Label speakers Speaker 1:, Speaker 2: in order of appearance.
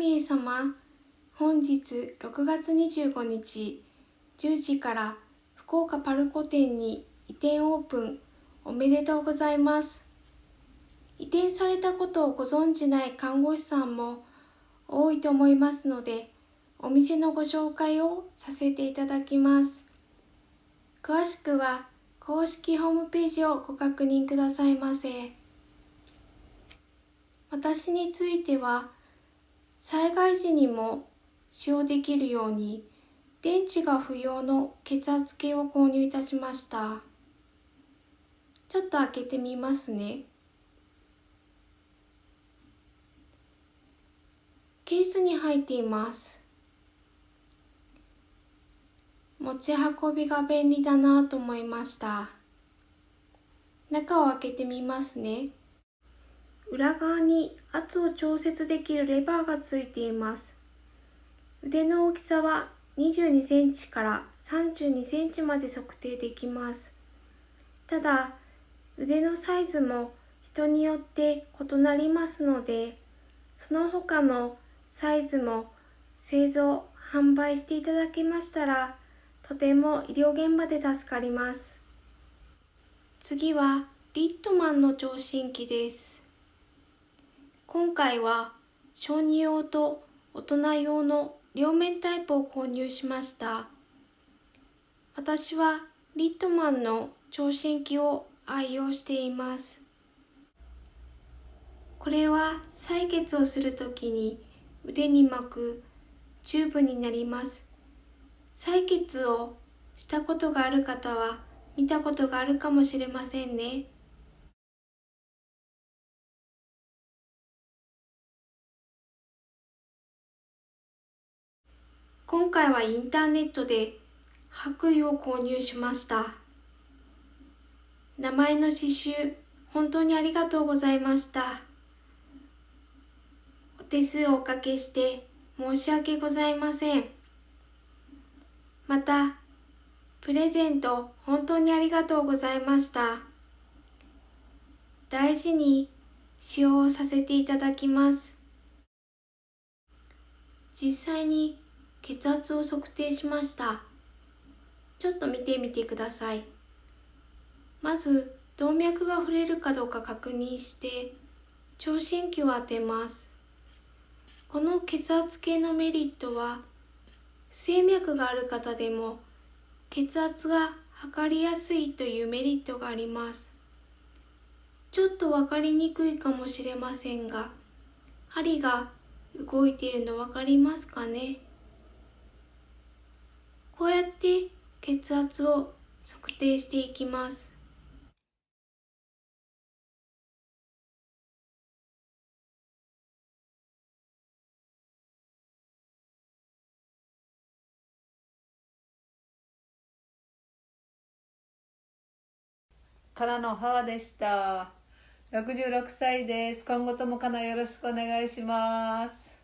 Speaker 1: 神様本日6月25日10時から福岡パルコ店に移転オープンおめでとうございます。移転されたことをご存じない看護師さんも多いと思いますのでお店のご紹介をさせていただきます。詳しくは公式ホームページをご確認くださいませ。私については災害時にも使用できるように電池が不要の血圧計を購入いたしました。ちょっと開けてみますね。ケースに入っています。持ち運びが便利だなと思いました。中を開けてみますね。裏側に圧を調節できるレバーがついています。腕の大きさは22センチから32センチまで測定できます。ただ腕のサイズも人によって異なりますのでその他のサイズも製造販売していただけましたらとても医療現場で助かります。次はリットマンの聴診器です。今回は小児用と大人用の両面タイプを購入しました。私はリットマンの聴診器を愛用しています。これは採血をするときに腕に巻くチューブになります。採血をしたことがある方は見たことがあるかもしれませんね。今回はインターネットで白衣を購入しました。名前の刺繍本当にありがとうございました。お手数をおかけして申し訳ございません。またプレゼント本当にありがとうございました。大事に使用させていただきます。実際に血圧を測定しました。ちょっと見てみてください。まず動脈が触れるかどうか確認して聴診器を当てます。この血圧計のメリットは不整脈がある方でも血圧が測りやすいというメリットがあります。ちょっと分かりにくいかもしれませんが針が動いているの分かりますかね？こうやって血圧を測定していきます。
Speaker 2: からの母でした。66歳です。今後ともかなよろしくお願いします。